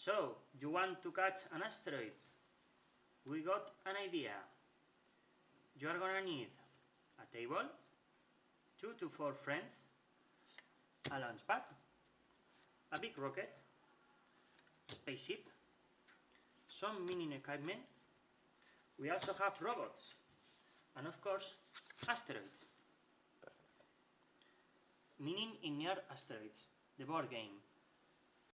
So, you want to catch an asteroid? We got an idea. You are gonna need a table, two to four friends, a launch pad, a big rocket, a spaceship, some mini equipment. We also have robots, and of course, asteroids. Meaning in near asteroids, the board game.